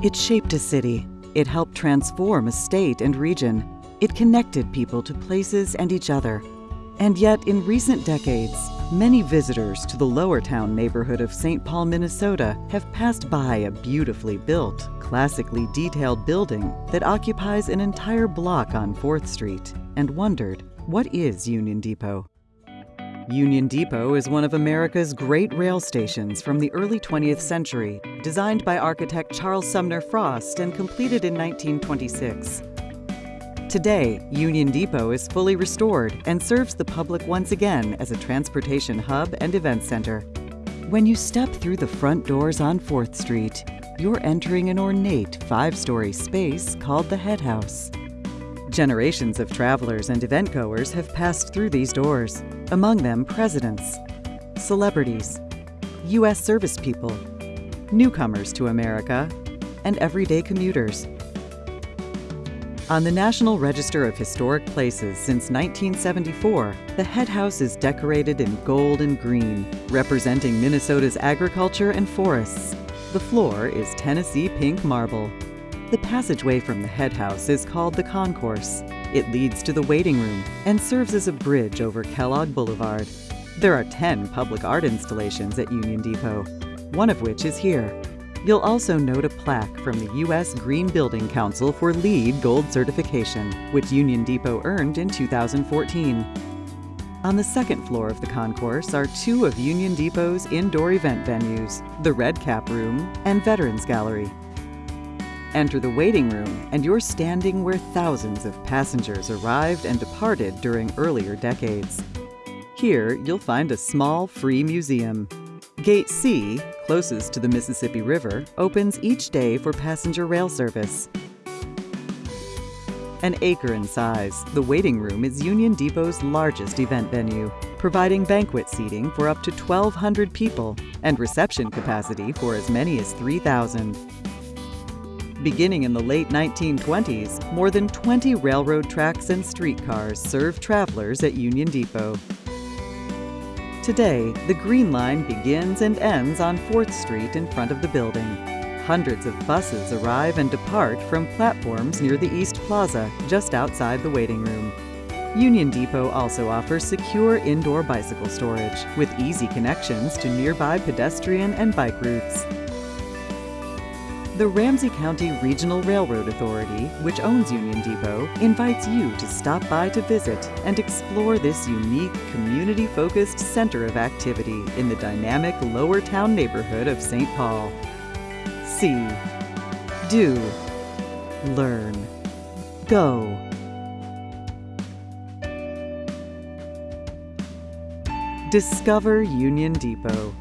It shaped a city. It helped transform a state and region. It connected people to places and each other. And yet, in recent decades, many visitors to the Lower Town neighborhood of St. Paul, Minnesota have passed by a beautifully built, classically detailed building that occupies an entire block on 4th Street and wondered, what is Union Depot? Union Depot is one of America's great rail stations from the early 20th century, designed by architect Charles Sumner Frost and completed in 1926. Today, Union Depot is fully restored and serves the public once again as a transportation hub and event center. When you step through the front doors on 4th Street, you're entering an ornate five-story space called the Head House. Generations of travelers and event goers have passed through these doors, among them presidents, celebrities, U.S. service people, newcomers to America, and everyday commuters. On the National Register of Historic Places since 1974, the Head House is decorated in gold and green, representing Minnesota's agriculture and forests. The floor is Tennessee pink marble. The passageway from the Head House is called the Concourse. It leads to the waiting room and serves as a bridge over Kellogg Boulevard. There are 10 public art installations at Union Depot, one of which is here. You'll also note a plaque from the U.S. Green Building Council for LEED Gold certification, which Union Depot earned in 2014. On the second floor of the concourse are two of Union Depot's indoor event venues, the Red Cap Room and Veterans Gallery. Enter the waiting room, and you're standing where thousands of passengers arrived and departed during earlier decades. Here, you'll find a small, free museum. Gate C, closest to the Mississippi River, opens each day for passenger rail service. An acre in size, the waiting room is Union Depot's largest event venue, providing banquet seating for up to 1,200 people and reception capacity for as many as 3,000. Beginning in the late 1920s, more than 20 railroad tracks and streetcars serve travelers at Union Depot. Today, the Green Line begins and ends on 4th Street in front of the building. Hundreds of buses arrive and depart from platforms near the East Plaza, just outside the waiting room. Union Depot also offers secure indoor bicycle storage, with easy connections to nearby pedestrian and bike routes. The Ramsey County Regional Railroad Authority, which owns Union Depot, invites you to stop by to visit and explore this unique, community-focused center of activity in the dynamic Lower Town neighborhood of St. Paul. See, do, learn, go. Discover Union Depot.